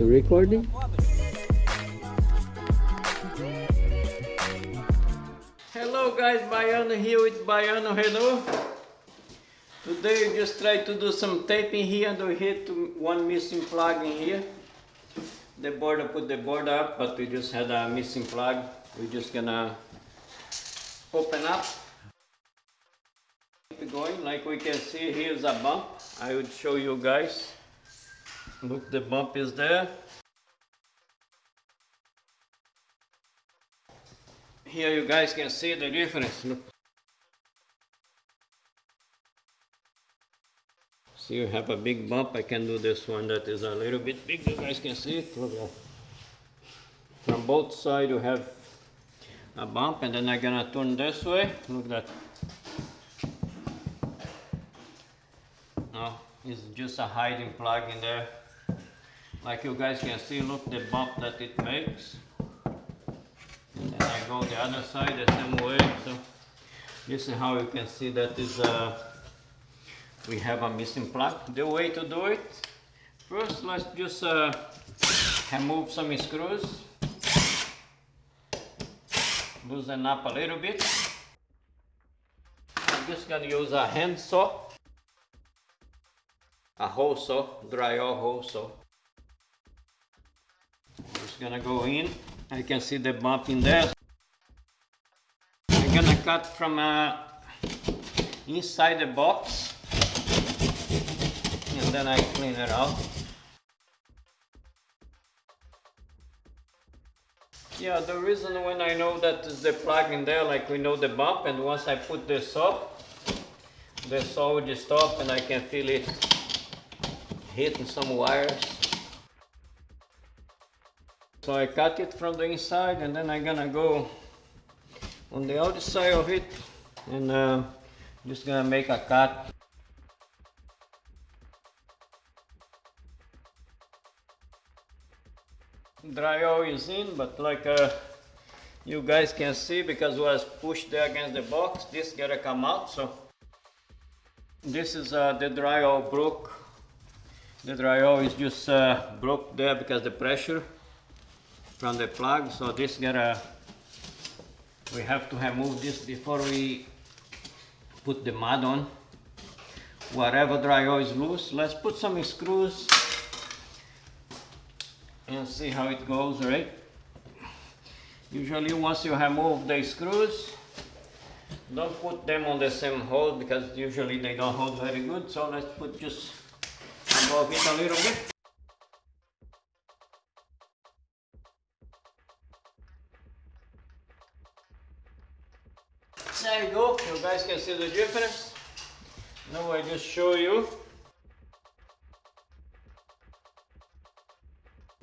Recording? Hello guys, Baiano here with Baiano Hello. Today we just try to do some taping here and we hit one missing plug in here. The board, I put the board up, but we just had a missing plug. We're just gonna open up. Keep going, like we can see, here's a bump. I would show you guys. Look, the bump is there. Here you guys can see the difference. Look. See you have a big bump. I can do this one that is a little bit big. You guys can see it. Look at From both sides you have a bump and then I'm gonna turn this way. Look at that. Now it's just a hiding plug in there. Like you guys can see, look the bump that it makes. And then I go the other side the same way. So this is how you can see that is uh, we have a missing plug. The way to do it, first let's just uh, remove some screws. Loosen up a little bit. I'm just gonna use a hand saw, a hole saw, drywall hole saw gonna go in. I can see the bump in there. I'm gonna cut from uh, inside the box and then I clean it out. Yeah, the reason when I know that is the plug in there, like we know the bump, and once I put this up, the saw will stop and I can feel it hitting some wires. So I cut it from the inside and then I'm gonna go on the outside of it and uh, just gonna make a cut. Drywall is in but like uh, you guys can see because it was pushed there against the box this gotta come out so. This is uh, the drywall broke. The drywall is just uh, broke there because the pressure from the plug so this gotta we have to remove this before we put the mud on. Whatever drywall is loose let's put some screws and see how it goes right? Usually once you remove the screws don't put them on the same hole because usually they don't hold very good so let's put just above it a little bit There you go, you guys can see the difference. Now I just show you.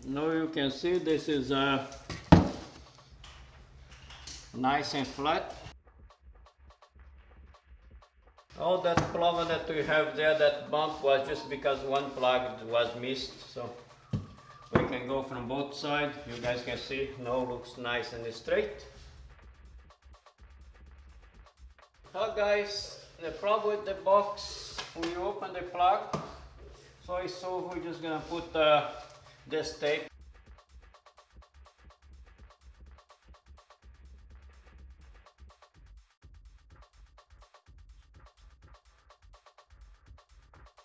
Now you can see this is uh, nice and flat. All that plover that we have there, that bump was just because one plug was missed. So we can go from both sides. You guys can see now looks nice and straight. So guys, the problem with the box, when you open the plug, so it's so we're just gonna put uh, this tape.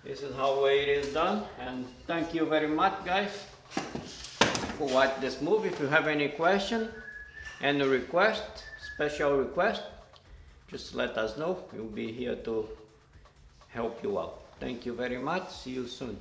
This is how it is done and thank you very much guys for watching this movie. If you have any question, any request, special request, just let us know. We'll be here to help you out. Thank you very much. See you soon.